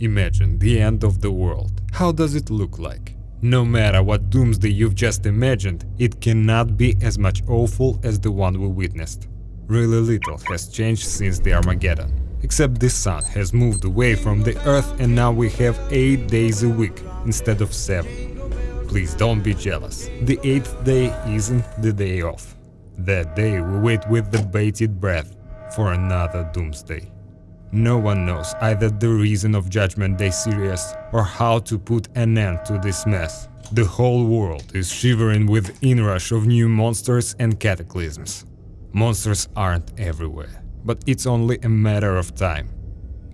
Imagine the end of the world. How does it look like? No matter what doomsday you've just imagined, it cannot be as much awful as the one we witnessed. Really little has changed since the Armageddon, except the sun has moved away from the earth and now we have 8 days a week instead of 7. Please don't be jealous, the 8th day isn't the day off. That day we wait with the bated breath for another doomsday. No one knows either the reason of Judgment Day serious or how to put an end to this mess. The whole world is shivering with inrush of new monsters and cataclysms. Monsters aren't everywhere, but it's only a matter of time.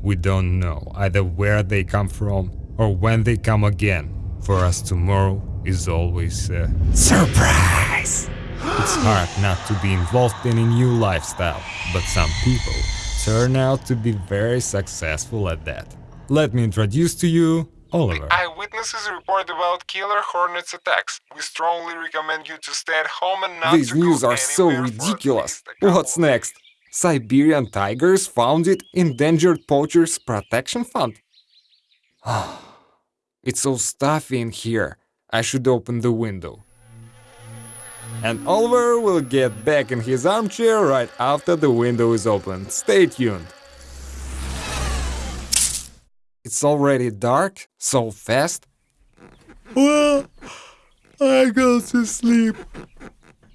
We don't know either where they come from or when they come again. For us tomorrow is always a surprise! It's hard not to be involved in a new lifestyle, but some people turn out to be very successful at that. Let me introduce to you Oliver. Eyewitnesses report about killer hornets attacks. We strongly recommend you to stay at home and not These news are so anywhere for at ridiculous. least a couple What's next? Siberian tigers founded Endangered Poachers Protection Fund? it's so stuffy in here. I should open the window. And Oliver will get back in his armchair right after the window is opened. Stay tuned. It's already dark? So fast? Well, I go to sleep.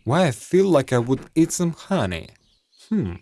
Why I feel like I would eat some honey. Hmm.